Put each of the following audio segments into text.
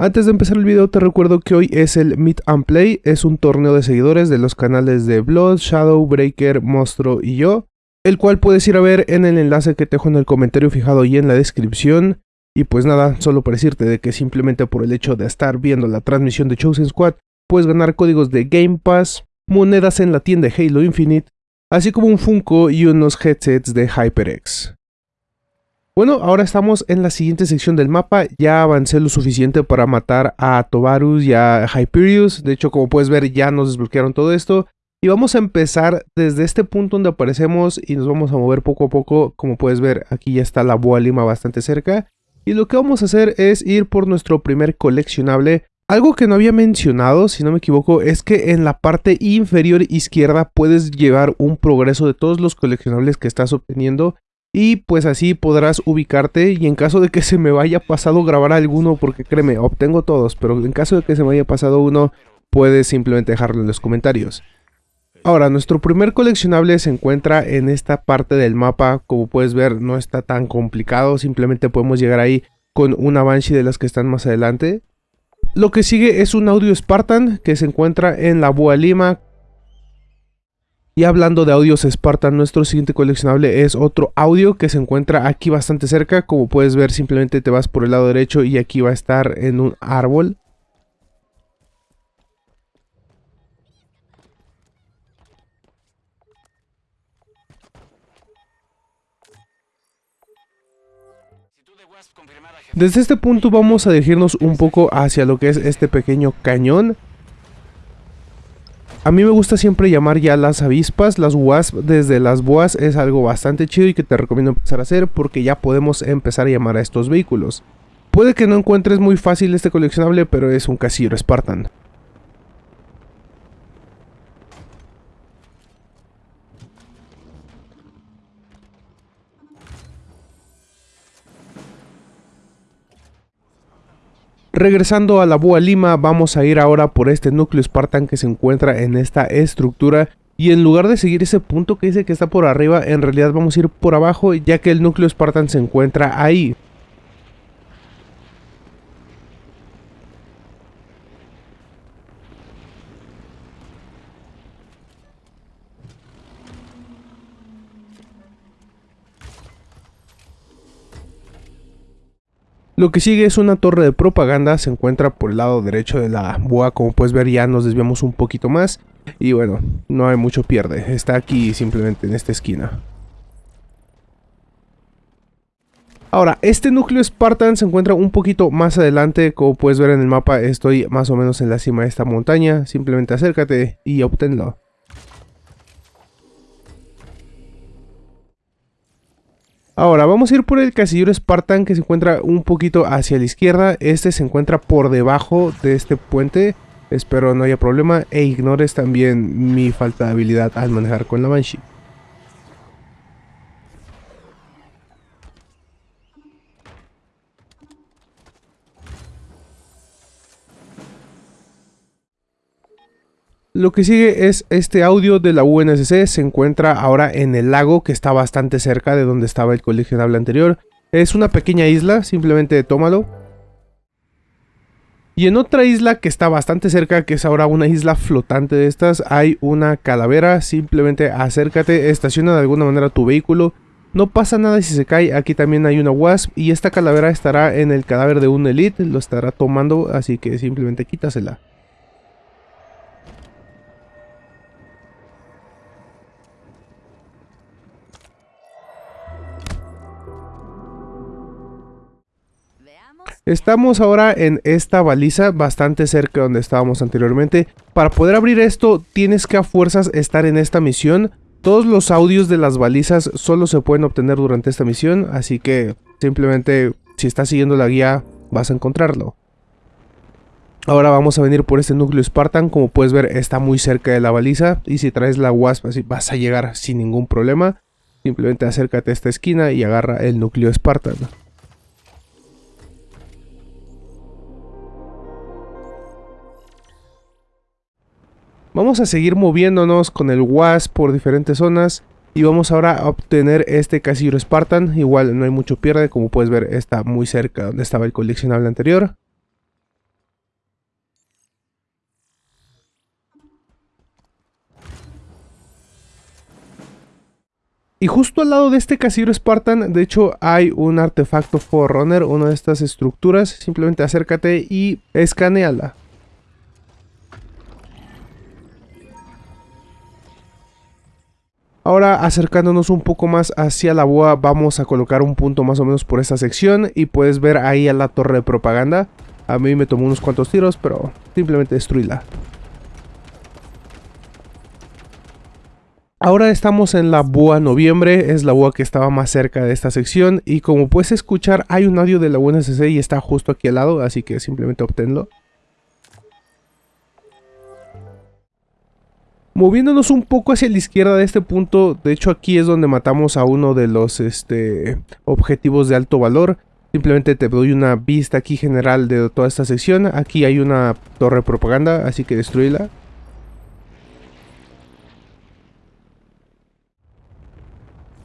Antes de empezar el video te recuerdo que hoy es el Meet and Play, es un torneo de seguidores de los canales de Blood, Shadow, Breaker, Monstro y yo, el cual puedes ir a ver en el enlace que te dejo en el comentario fijado y en la descripción. Y pues nada, solo para decirte de que simplemente por el hecho de estar viendo la transmisión de Chosen Squad, puedes ganar códigos de Game Pass, monedas en la tienda Halo Infinite, así como un Funko y unos headsets de HyperX. Bueno, ahora estamos en la siguiente sección del mapa, ya avancé lo suficiente para matar a Tovarus y a Hyperius, de hecho como puedes ver ya nos desbloquearon todo esto, y vamos a empezar desde este punto donde aparecemos y nos vamos a mover poco a poco, como puedes ver aquí ya está la Boa Lima bastante cerca, y lo que vamos a hacer es ir por nuestro primer coleccionable, algo que no había mencionado, si no me equivoco, es que en la parte inferior izquierda puedes llevar un progreso de todos los coleccionables que estás obteniendo y pues así podrás ubicarte y en caso de que se me vaya pasado grabar alguno, porque créeme, obtengo todos, pero en caso de que se me haya pasado uno, puedes simplemente dejarlo en los comentarios. Ahora, nuestro primer coleccionable se encuentra en esta parte del mapa, como puedes ver no está tan complicado, simplemente podemos llegar ahí con una Banshee de las que están más adelante. Lo que sigue es un audio Spartan que se encuentra en la Bua Lima. Y hablando de audios Spartan, nuestro siguiente coleccionable es otro audio que se encuentra aquí bastante cerca. Como puedes ver, simplemente te vas por el lado derecho y aquí va a estar en un árbol. Desde este punto vamos a dirigirnos un poco hacia lo que es este pequeño cañón. A mí me gusta siempre llamar ya las avispas, las wasp desde las boas es algo bastante chido y que te recomiendo empezar a hacer porque ya podemos empezar a llamar a estos vehículos. Puede que no encuentres muy fácil este coleccionable pero es un casillero Spartan. Regresando a la Búa Lima, vamos a ir ahora por este núcleo Spartan que se encuentra en esta estructura. Y en lugar de seguir ese punto que dice que está por arriba, en realidad vamos a ir por abajo ya que el núcleo Spartan se encuentra ahí. Lo que sigue es una torre de propaganda, se encuentra por el lado derecho de la boa, como puedes ver ya nos desviamos un poquito más. Y bueno, no hay mucho pierde, está aquí simplemente en esta esquina. Ahora, este núcleo Spartan se encuentra un poquito más adelante, como puedes ver en el mapa estoy más o menos en la cima de esta montaña, simplemente acércate y obténlo. Ahora, vamos a ir por el casillero Spartan que se encuentra un poquito hacia la izquierda. Este se encuentra por debajo de este puente. Espero no haya problema e ignores también mi falta de habilidad al manejar con la Banshee. Lo que sigue es este audio de la UNSC, se encuentra ahora en el lago que está bastante cerca de donde estaba el coleccionable anterior. Es una pequeña isla, simplemente tómalo. Y en otra isla que está bastante cerca, que es ahora una isla flotante de estas, hay una calavera, simplemente acércate, estaciona de alguna manera tu vehículo. No pasa nada si se cae, aquí también hay una wasp y esta calavera estará en el cadáver de un elite, lo estará tomando, así que simplemente quítasela. Estamos ahora en esta baliza bastante cerca de donde estábamos anteriormente. Para poder abrir esto tienes que a fuerzas estar en esta misión. Todos los audios de las balizas solo se pueden obtener durante esta misión, así que simplemente si estás siguiendo la guía vas a encontrarlo. Ahora vamos a venir por este núcleo Spartan, como puedes ver está muy cerca de la baliza y si traes la Wasp así vas a llegar sin ningún problema. Simplemente acércate a esta esquina y agarra el núcleo Spartan. Vamos a seguir moviéndonos con el WASP por diferentes zonas. Y vamos ahora a obtener este casillero Spartan. Igual no hay mucho pierde, como puedes ver está muy cerca donde estaba el coleccionable anterior. Y justo al lado de este casillero Spartan, de hecho, hay un artefacto Forerunner, una de estas estructuras. Simplemente acércate y escaneala. Ahora acercándonos un poco más hacia la boa vamos a colocar un punto más o menos por esta sección y puedes ver ahí a la torre de propaganda. A mí me tomó unos cuantos tiros pero simplemente destruíla. Ahora estamos en la boa noviembre, es la boa que estaba más cerca de esta sección y como puedes escuchar hay un audio de la UNSC y está justo aquí al lado, así que simplemente obténlo. Moviéndonos un poco hacia la izquierda de este punto, de hecho aquí es donde matamos a uno de los este, objetivos de alto valor. Simplemente te doy una vista aquí general de toda esta sección. Aquí hay una torre propaganda, así que destruíla.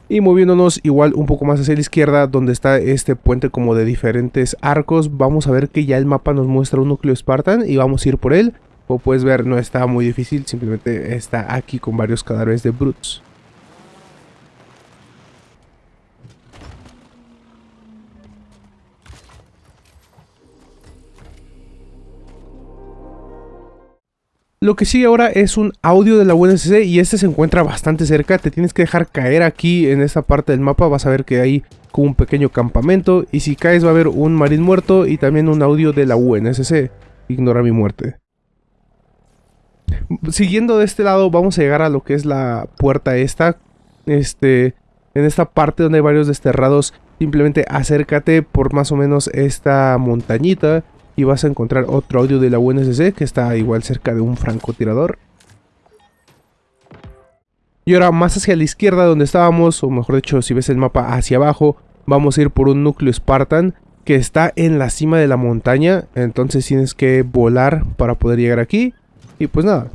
Y moviéndonos igual un poco más hacia la izquierda, donde está este puente como de diferentes arcos, vamos a ver que ya el mapa nos muestra un núcleo Spartan y vamos a ir por él. Como puedes ver no está muy difícil, simplemente está aquí con varios cadáveres de Brutes. Lo que sigue ahora es un audio de la UNSC y este se encuentra bastante cerca. Te tienes que dejar caer aquí en esta parte del mapa. Vas a ver que hay como un pequeño campamento. Y si caes va a haber un marín muerto y también un audio de la UNSC. Ignora mi muerte siguiendo de este lado vamos a llegar a lo que es la puerta esta. Este, en esta parte donde hay varios desterrados, simplemente acércate por más o menos esta montañita y vas a encontrar otro audio de la UNSC que está igual cerca de un francotirador. Y ahora más hacia la izquierda donde estábamos, o mejor dicho si ves el mapa hacia abajo, vamos a ir por un núcleo Spartan que está en la cima de la montaña, entonces tienes que volar para poder llegar aquí. Y pues nada.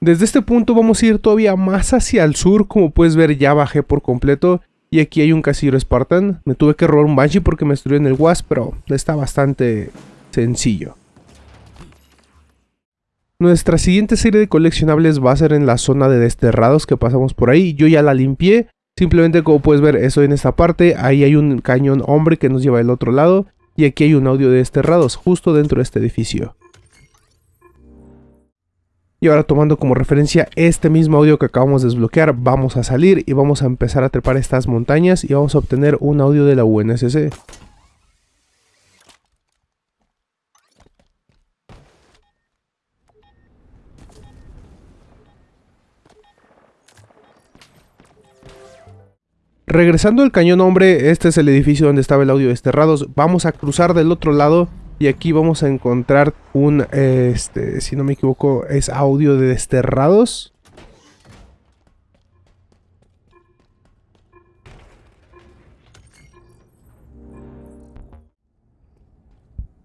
Desde este punto vamos a ir todavía más hacia el sur, como puedes ver ya bajé por completo. Y aquí hay un casillero Spartan. Me tuve que robar un Banshee porque me destruyó en el Wasp, pero está bastante sencillo. Nuestra siguiente serie de coleccionables va a ser en la zona de desterrados que pasamos por ahí. Yo ya la limpié. Simplemente como puedes ver eso en esta parte. Ahí hay un cañón hombre que nos lleva al otro lado. Y aquí hay un audio de desterrados justo dentro de este edificio. Y ahora tomando como referencia este mismo audio que acabamos de desbloquear, vamos a salir y vamos a empezar a trepar estas montañas y vamos a obtener un audio de la UNSC. Regresando al cañón hombre, este es el edificio donde estaba el audio desterrados. Vamos a cruzar del otro lado y aquí vamos a encontrar un, este, si no me equivoco, es audio de desterrados.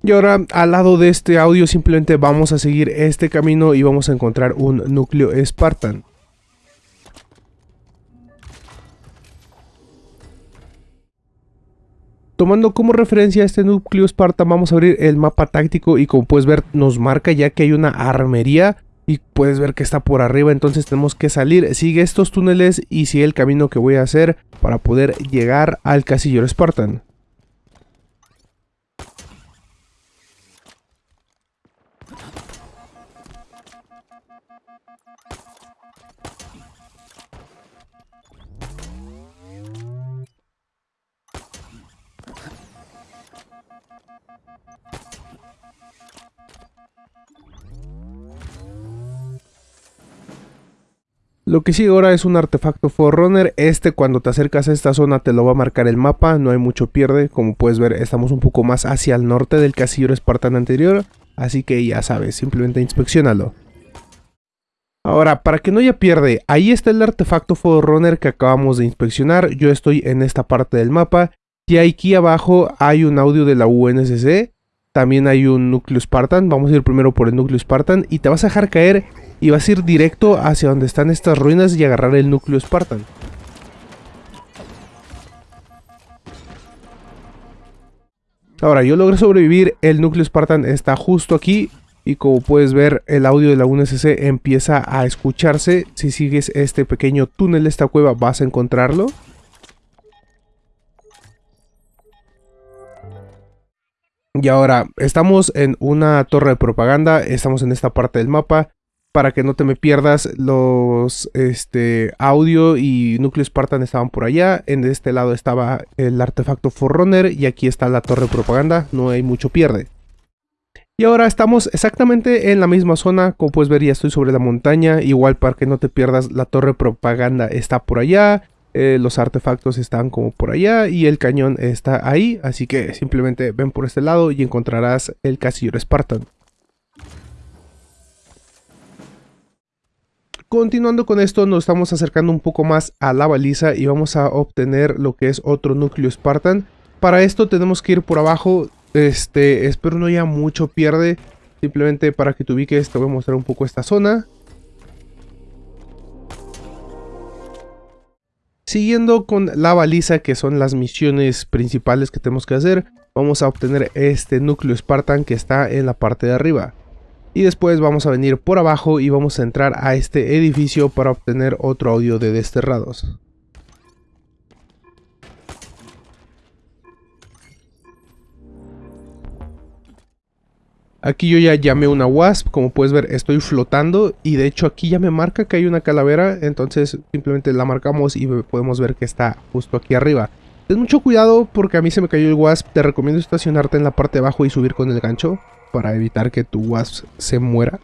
Y ahora al lado de este audio simplemente vamos a seguir este camino y vamos a encontrar un núcleo Spartan. Tomando como referencia este núcleo Spartan, vamos a abrir el mapa táctico y como puedes ver nos marca ya que hay una armería y puedes ver que está por arriba, entonces tenemos que salir, sigue estos túneles y sigue el camino que voy a hacer para poder llegar al casillero Spartan. Lo que sigue ahora es un artefacto Forerunner. Este cuando te acercas a esta zona te lo va a marcar el mapa. No hay mucho pierde. Como puedes ver estamos un poco más hacia el norte del casillero espartano anterior. Así que ya sabes, simplemente inspeccionalo. Ahora, para que no haya pierde, ahí está el artefacto Forerunner que acabamos de inspeccionar. Yo estoy en esta parte del mapa. Y aquí abajo hay un audio de la UNSC. También hay un núcleo Spartan. Vamos a ir primero por el núcleo Spartan. Y te vas a dejar caer y vas a ir directo hacia donde están estas ruinas y agarrar el núcleo Spartan. Ahora, yo logré sobrevivir, el núcleo Spartan está justo aquí y como puedes ver el audio de la UNSC empieza a escucharse. Si sigues este pequeño túnel, esta cueva, vas a encontrarlo. Y ahora, estamos en una torre de propaganda, estamos en esta parte del mapa. Para que no te me pierdas, los este, audio y núcleo Spartan estaban por allá. En este lado estaba el artefacto Forerunner y aquí está la torre de propaganda. No hay mucho pierde. Y ahora estamos exactamente en la misma zona, como puedes ver ya estoy sobre la montaña, igual para que no te pierdas la torre propaganda está por allá, eh, los artefactos están como por allá y el cañón está ahí, así que simplemente ven por este lado y encontrarás el casillero Spartan. Continuando con esto, nos estamos acercando un poco más a la baliza y vamos a obtener lo que es otro núcleo Spartan. Para esto tenemos que ir por abajo, este, espero no haya mucho pierde. Simplemente para que te ubiques te voy a mostrar un poco esta zona. Siguiendo con la baliza que son las misiones principales que tenemos que hacer, vamos a obtener este núcleo Spartan que está en la parte de arriba. Y después vamos a venir por abajo y vamos a entrar a este edificio para obtener otro audio de desterrados. Aquí yo ya llamé una wasp, como puedes ver estoy flotando y de hecho aquí ya me marca que hay una calavera, entonces simplemente la marcamos y podemos ver que está justo aquí arriba. Ten mucho cuidado porque a mí se me cayó el wasp, te recomiendo estacionarte en la parte de abajo y subir con el gancho para evitar que tu wasp se muera.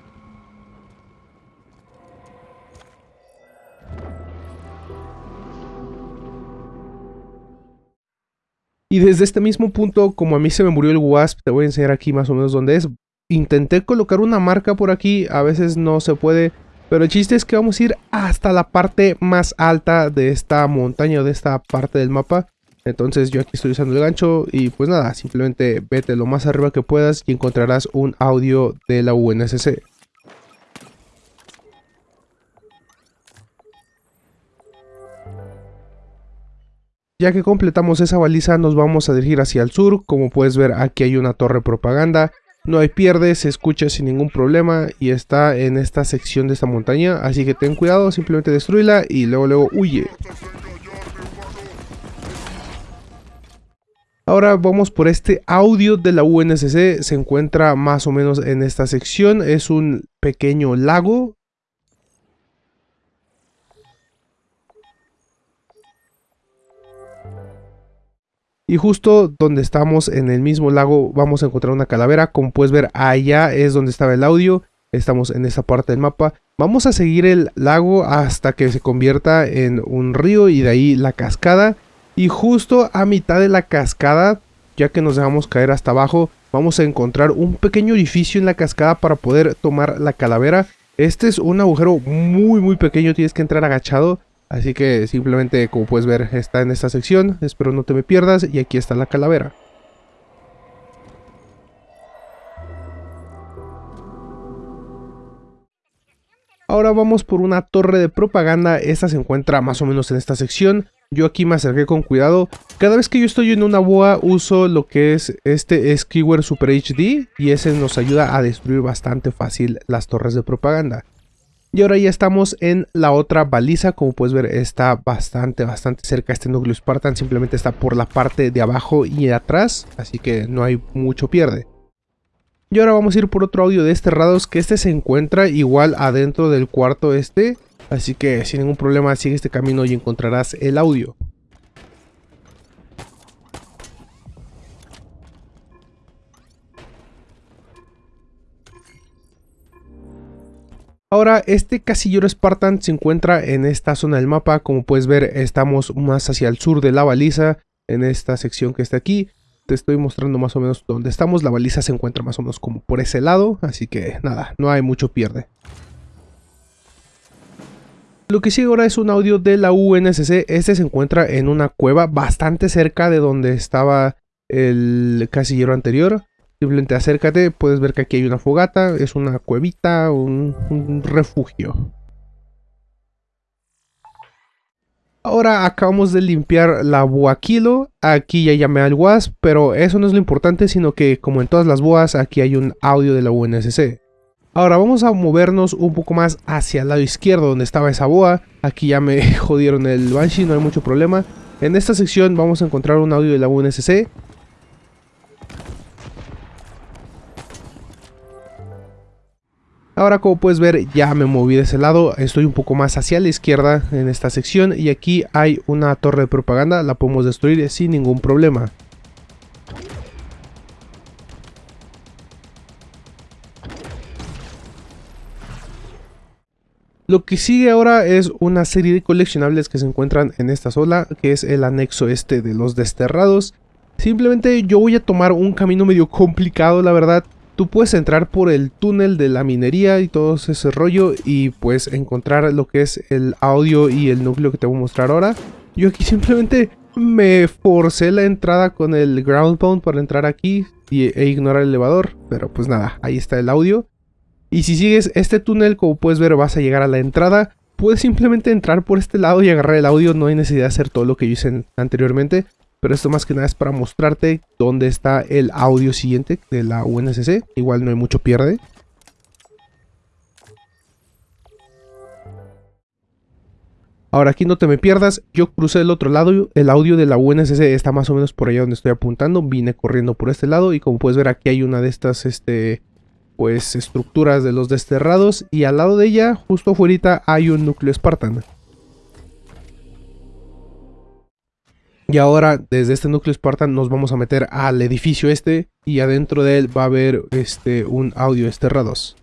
Y desde este mismo punto, como a mí se me murió el wasp, te voy a enseñar aquí más o menos dónde es. Intenté colocar una marca por aquí, a veces no se puede, pero el chiste es que vamos a ir hasta la parte más alta de esta montaña, de esta parte del mapa. Entonces yo aquí estoy usando el gancho y pues nada, simplemente vete lo más arriba que puedas y encontrarás un audio de la UNSC. Ya que completamos esa baliza nos vamos a dirigir hacia el sur, como puedes ver aquí hay una torre propaganda no hay pierde, se escucha sin ningún problema y está en esta sección de esta montaña. Así que ten cuidado, simplemente destruíla y luego luego huye. Ahora vamos por este audio de la UNSC, se encuentra más o menos en esta sección, es un pequeño lago Y justo donde estamos en el mismo lago vamos a encontrar una calavera. Como puedes ver allá es donde estaba el audio. Estamos en esta parte del mapa. Vamos a seguir el lago hasta que se convierta en un río y de ahí la cascada. Y justo a mitad de la cascada, ya que nos dejamos caer hasta abajo, vamos a encontrar un pequeño orificio en la cascada para poder tomar la calavera. Este es un agujero muy muy pequeño, tienes que entrar agachado. Así que simplemente como puedes ver está en esta sección, espero no te me pierdas y aquí está la calavera. Ahora vamos por una torre de propaganda, esta se encuentra más o menos en esta sección. Yo aquí me acerqué con cuidado. Cada vez que yo estoy en una boa uso lo que es este Skewer Super HD y ese nos ayuda a destruir bastante fácil las torres de propaganda. Y ahora ya estamos en la otra baliza, como puedes ver está bastante, bastante cerca este núcleo Spartan, simplemente está por la parte de abajo y atrás, así que no hay mucho pierde. Y ahora vamos a ir por otro audio de desterrados, que este se encuentra igual adentro del cuarto este, así que sin ningún problema sigue este camino y encontrarás el audio. Ahora, este casillero Spartan se encuentra en esta zona del mapa. Como puedes ver, estamos más hacia el sur de la baliza, en esta sección que está aquí. Te estoy mostrando más o menos dónde estamos. La baliza se encuentra más o menos como por ese lado, así que nada, no hay mucho pierde. Lo que sigue ahora es un audio de la UNSC. Este se encuentra en una cueva bastante cerca de donde estaba el casillero anterior. Simplemente acércate, puedes ver que aquí hay una fogata, es una cuevita, un, refugio. Ahora acabamos de limpiar la boaquilo, aquí ya llamé al WASP, pero eso no es lo importante, sino que como en todas las boas, aquí hay un audio de la UNSC. Ahora vamos a movernos un poco más hacia el lado izquierdo donde estaba esa boa. Aquí ya me jodieron el Banshee, no hay mucho problema. En esta sección vamos a encontrar un audio de la UNSC. Ahora como puedes ver ya me moví de ese lado, estoy un poco más hacia la izquierda en esta sección y aquí hay una torre de propaganda, la podemos destruir sin ningún problema. Lo que sigue ahora es una serie de coleccionables que se encuentran en esta zona, que es el anexo este de los desterrados. Simplemente yo voy a tomar un camino medio complicado, la verdad, Tú puedes entrar por el túnel de la minería y todo ese rollo y pues encontrar lo que es el audio y el núcleo que te voy a mostrar ahora. Yo aquí simplemente me forcé la entrada con el ground pound para entrar aquí y, e ignorar el elevador. Pero pues nada, ahí está el audio. Y si sigues este túnel, como puedes ver, vas a llegar a la entrada. Puedes simplemente entrar por este lado y agarrar el audio, no hay necesidad de hacer todo lo que yo hice anteriormente. Pero esto más que nada es para mostrarte dónde está el audio siguiente de la UNSC. Igual no hay mucho pierde. Ahora aquí no te me pierdas, yo crucé el otro lado, el audio de la UNSC está más o menos por allá donde estoy apuntando, vine corriendo por este lado y como puedes ver aquí hay una de estas este, pues, estructuras de los desterrados y al lado de ella, justo afuera, hay un núcleo Spartan. Y ahora desde este núcleo Spartan nos vamos a meter al edificio este y adentro de él va a haber este, un audio esterrados.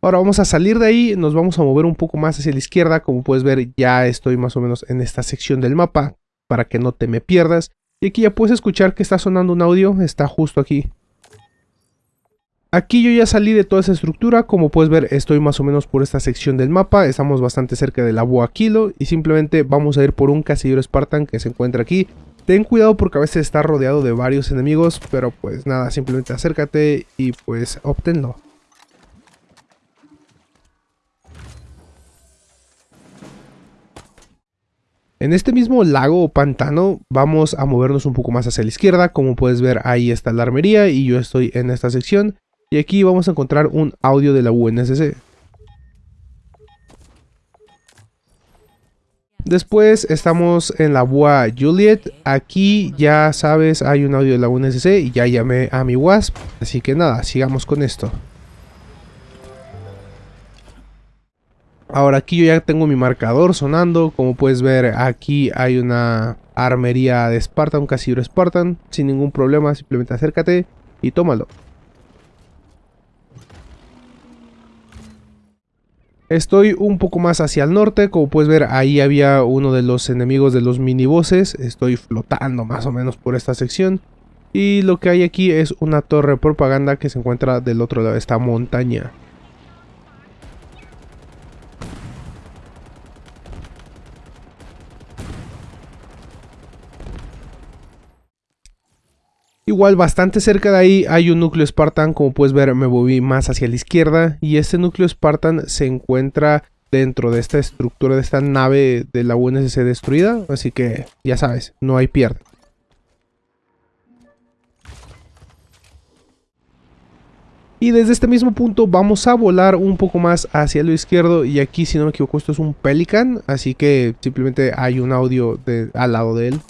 Ahora vamos a salir de ahí, nos vamos a mover un poco más hacia la izquierda, como puedes ver ya estoy más o menos en esta sección del mapa, para que no te me pierdas. Y aquí ya puedes escuchar que está sonando un audio, está justo aquí. Aquí yo ya salí de toda esa estructura, como puedes ver estoy más o menos por esta sección del mapa, estamos bastante cerca de la Boa Kilo y simplemente vamos a ir por un casillero Spartan que se encuentra aquí. Ten cuidado porque a veces está rodeado de varios enemigos, pero pues nada, simplemente acércate y pues obténlo. En este mismo lago o pantano vamos a movernos un poco más hacia la izquierda, como puedes ver ahí está la armería y yo estoy en esta sección. Y aquí vamos a encontrar un audio de la UNSC. Después estamos en la BUA Juliet. Aquí ya sabes, hay un audio de la UNSC y ya llamé a mi WASP. Así que nada, sigamos con esto. Ahora aquí yo ya tengo mi marcador sonando. Como puedes ver, aquí hay una armería de Spartan, un casillero Spartan. Sin ningún problema, simplemente acércate y tómalo. Estoy un poco más hacia el norte, como puedes ver ahí había uno de los enemigos de los minibosses. Estoy flotando más o menos por esta sección. Y lo que hay aquí es una torre propaganda que se encuentra del otro lado de esta montaña. Igual bastante cerca de ahí hay un núcleo Spartan, como puedes ver me moví más hacia la izquierda y este núcleo Spartan se encuentra dentro de esta estructura de esta nave de la UNSC destruida, así que ya sabes, no hay pierde. Y desde este mismo punto vamos a volar un poco más hacia lo izquierdo y aquí si no me equivoco esto es un Pelican, así que simplemente hay un audio al lado de él.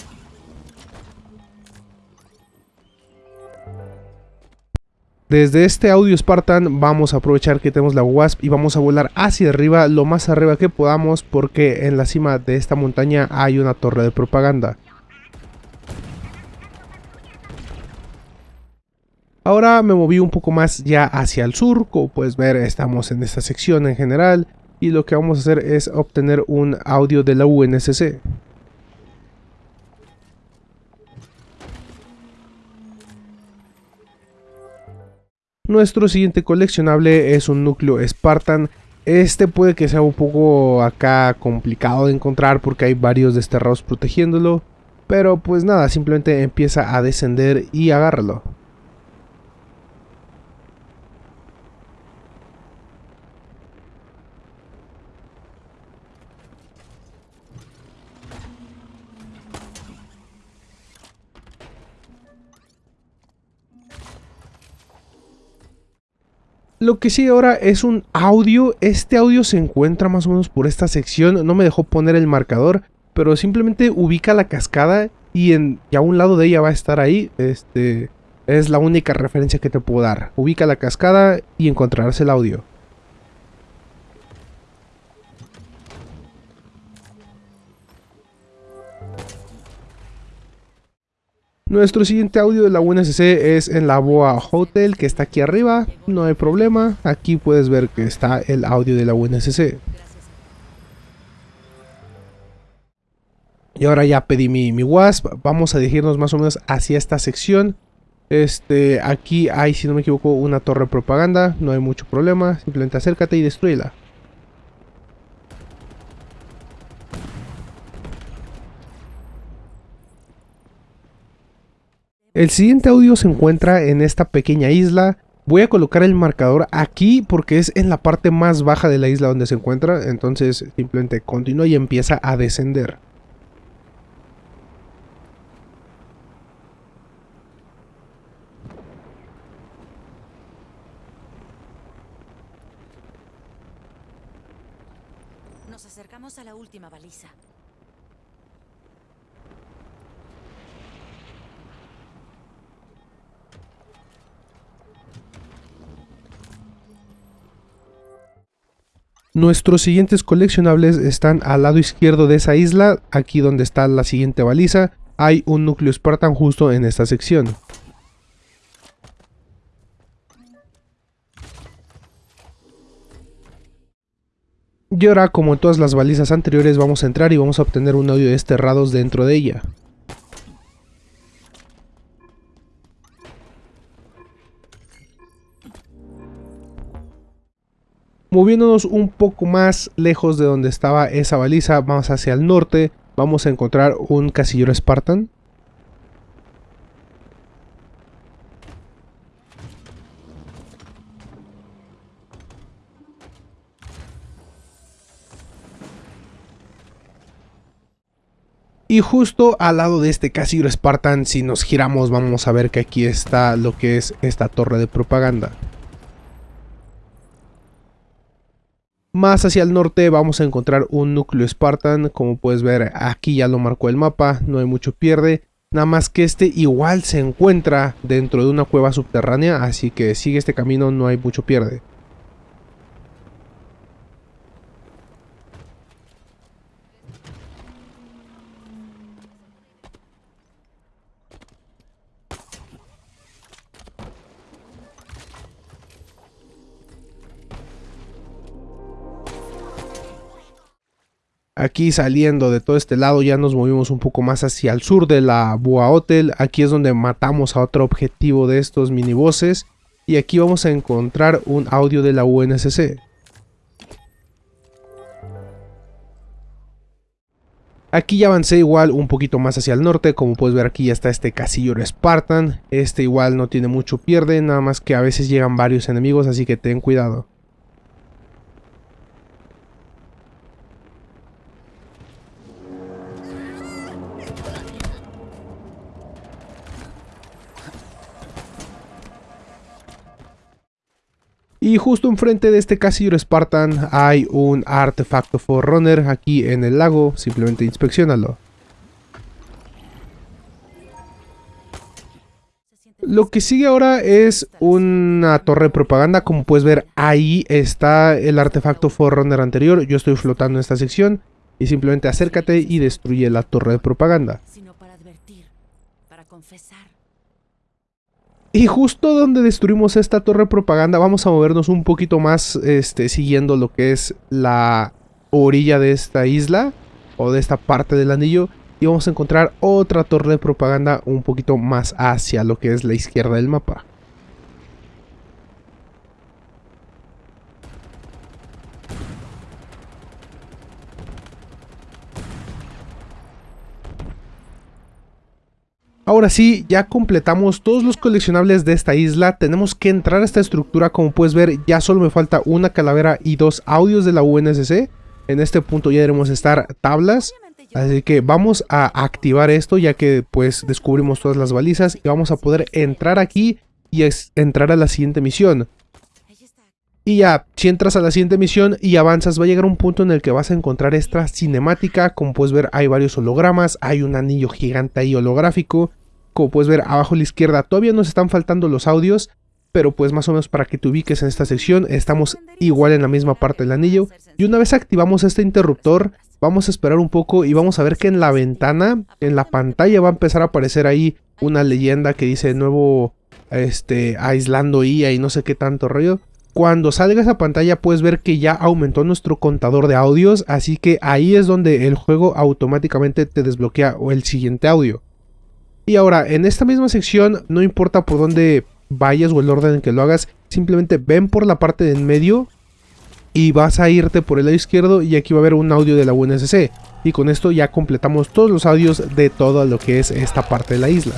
Desde este audio Spartan vamos a aprovechar que tenemos la Wasp y vamos a volar hacia arriba, lo más arriba que podamos porque en la cima de esta montaña hay una torre de propaganda. Ahora me moví un poco más ya hacia el sur, como puedes ver estamos en esta sección en general y lo que vamos a hacer es obtener un audio de la UNSC. Nuestro siguiente coleccionable es un núcleo Spartan. Este puede que sea un poco acá complicado de encontrar porque hay varios desterrados protegiéndolo. Pero pues nada, simplemente empieza a descender y agárralo. Lo que sí ahora es un audio, este audio se encuentra más o menos por esta sección, no me dejó poner el marcador, pero simplemente ubica la cascada y, en, y a un lado de ella va a estar ahí, este, es la única referencia que te puedo dar. Ubica la cascada y encontrarás el audio. Nuestro siguiente audio de la UNSC es en la Boa Hotel que está aquí arriba, no hay problema, aquí puedes ver que está el audio de la UNSC. Y ahora ya pedí mi, mi WASP, vamos a dirigirnos más o menos hacia esta sección. Este, aquí hay, si no me equivoco, una torre de propaganda, no hay mucho problema, simplemente acércate y destruyela. El siguiente audio se encuentra en esta pequeña isla. Voy a colocar el marcador aquí porque es en la parte más baja de la isla donde se encuentra. Entonces simplemente continúa y empieza a descender. Nos acercamos a la última baliza. Nuestros siguientes coleccionables están al lado izquierdo de esa isla, aquí donde está la siguiente baliza, hay un núcleo Spartan justo en esta sección. Y ahora, como en todas las balizas anteriores, vamos a entrar y vamos a obtener un audio desterrados dentro de ella. Moviéndonos un poco más lejos de donde estaba esa baliza, vamos hacia el norte, vamos a encontrar un casillero Spartan. Y justo al lado de este casillero Spartan, si nos giramos vamos a ver que aquí está lo que es esta torre de propaganda. Más hacia el norte vamos a encontrar un núcleo Spartan, como puedes ver aquí ya lo marcó el mapa, no hay mucho pierde. Nada más que este igual se encuentra dentro de una cueva subterránea, así que sigue este camino, no hay mucho pierde. Aquí saliendo de todo este lado ya nos movimos un poco más hacia el sur de la Boa Hotel. Aquí es donde matamos a otro objetivo de estos minibosses. Y aquí vamos a encontrar un audio de la UNSC. Aquí ya avancé igual un poquito más hacia el norte, como puedes ver aquí ya está este casillo Spartan. Este igual no tiene mucho pierde, nada más que a veces llegan varios enemigos, así que ten cuidado. Y justo enfrente de este casillo Spartan hay un artefacto Forerunner aquí en el lago, simplemente inspeccionalo. Lo que sigue ahora es una torre de propaganda, como puedes ver ahí está el artefacto Forerunner anterior, yo estoy flotando en esta sección y simplemente acércate y destruye la torre de propaganda. Sino para advertir, para confesar. Y justo donde destruimos esta torre propaganda vamos a movernos un poquito más este, siguiendo lo que es la orilla de esta isla o de esta parte del anillo y vamos a encontrar otra torre de propaganda un poquito más hacia lo que es la izquierda del mapa. Ahora sí, ya completamos todos los coleccionables de esta isla, tenemos que entrar a esta estructura, como puedes ver ya solo me falta una calavera y dos audios de la UNSC, en este punto ya debemos estar tablas, así que vamos a activar esto ya que pues descubrimos todas las balizas y vamos a poder entrar aquí y entrar a la siguiente misión. Y ya, si entras a la siguiente misión y avanzas, va a llegar un punto en el que vas a encontrar esta cinemática. Como puedes ver, hay varios hologramas, hay un anillo gigante ahí holográfico. Como puedes ver, abajo a la izquierda todavía nos están faltando los audios, pero pues más o menos para que te ubiques en esta sección, estamos igual en la misma parte del anillo. Y una vez activamos este interruptor, vamos a esperar un poco y vamos a ver que en la ventana, en la pantalla va a empezar a aparecer ahí una leyenda que dice nuevo, este, aislando IA y no sé qué tanto rollo. Cuando salga esa pantalla puedes ver que ya aumentó nuestro contador de audios, así que ahí es donde el juego automáticamente te desbloquea el siguiente audio. Y ahora, en esta misma sección, no importa por dónde vayas o el orden en que lo hagas, simplemente ven por la parte de en medio y vas a irte por el lado izquierdo y aquí va a haber un audio de la UNSC. Y con esto ya completamos todos los audios de todo lo que es esta parte de la isla.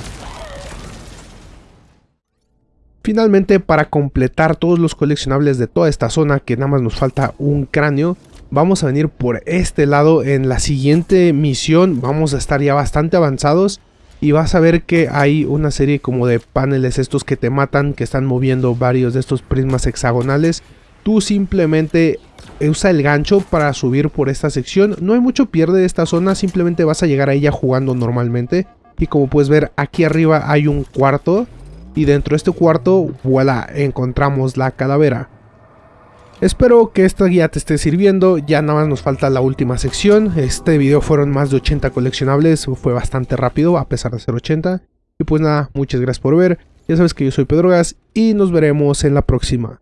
Finalmente, para completar todos los coleccionables de toda esta zona, que nada más nos falta un cráneo, vamos a venir por este lado en la siguiente misión, vamos a estar ya bastante avanzados y vas a ver que hay una serie como de paneles estos que te matan, que están moviendo varios de estos prismas hexagonales. Tú simplemente usa el gancho para subir por esta sección, no hay mucho pierde de esta zona, simplemente vas a llegar a ella jugando normalmente. Y como puedes ver, aquí arriba hay un cuarto y dentro de este cuarto, voilà, encontramos la calavera. Espero que esta guía te esté sirviendo, ya nada más nos falta la última sección, este video fueron más de 80 coleccionables, fue bastante rápido a pesar de ser 80. Y pues nada, muchas gracias por ver, ya sabes que yo soy Pedro Gas y nos veremos en la próxima.